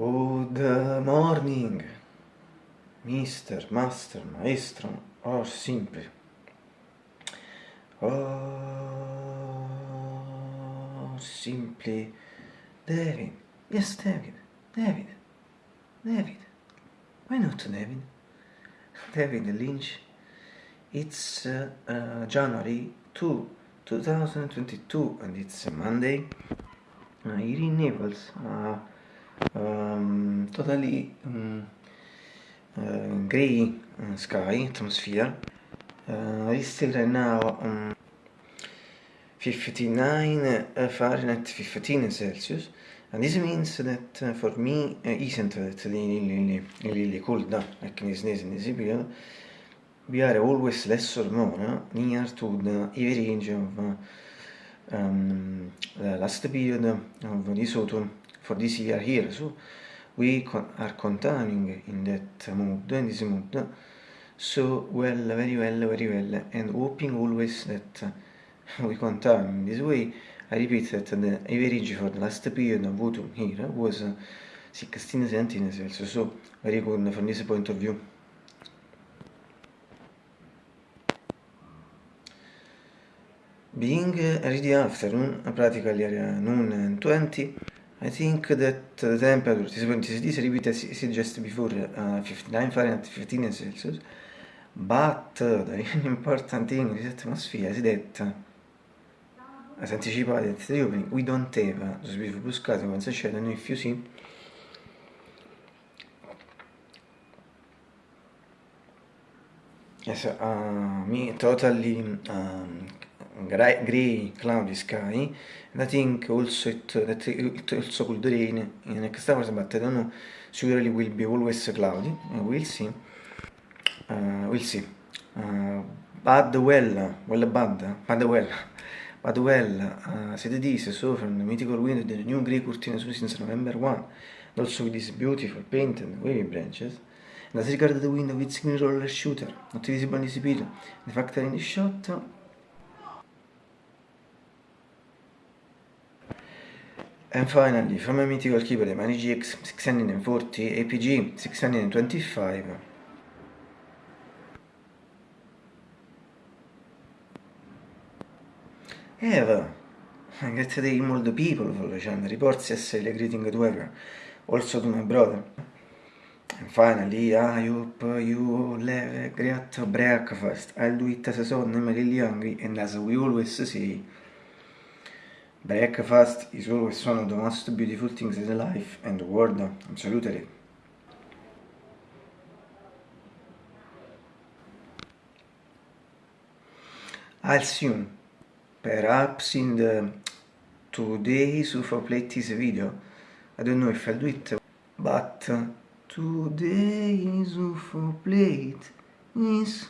Good morning, mister, master, maestro, or simply. Or simply David. Yes, David. David. David. Why not David? David Lynch. It's uh, uh, January 2, 2022 and it's a Monday. Uh, in Naples. Uh, um, totally um, uh, gray uh, sky atmosphere uh, it's still right now um, 59 uh, Fahrenheit 15 Celsius. And this means that uh, for me uh, isn't that really, really, cold now like in this, in this period we are always less or more near to the range of uh, um, the last period of this autumn for this year here so we are continuing in that mood in this mood. So well very well very well and hoping always that we continue. In this way I repeat that the average for the last period of autumn here was 16 17 Celsius so very good from this point of view. Being already afternoon practically noon and 20 I think that the temperature is going to this repeated just before uh, 59 Fahrenheit 15 Celsius but uh, the important thing in this atmosphere is that as anticipated at the opening we don't have uh, those beautiful blue skies once I shadow if you see yes, uh, me totally um, gray, gray cloudy sky and I think also it, that it also could rain in next hours but I don't know. Surely will be always cloudy we'll see. Uh, we'll see. Uh, bad well well bad bad well bad well uh, said this so from the mythical window the new grey curtain since November 1 and also with these beautiful painted wavy branches and as regards the window with green roller shooter not visible in this video the factor in the shot And finally, from a mythical keyboard, the Mani GX 640 APG 625. Eva, day all the people for the channel, reports yesterday greeting to ever, also to my brother. Finally, I hope you have a great breakfast. I'll do it as a son, I'm really hungry, and as we always say, Breakfast is always one of the most beautiful things in life and the world, absolutely. I'll you, perhaps in the today's UFO plate is video. I don't know if I'll do it, but today's UFO plate is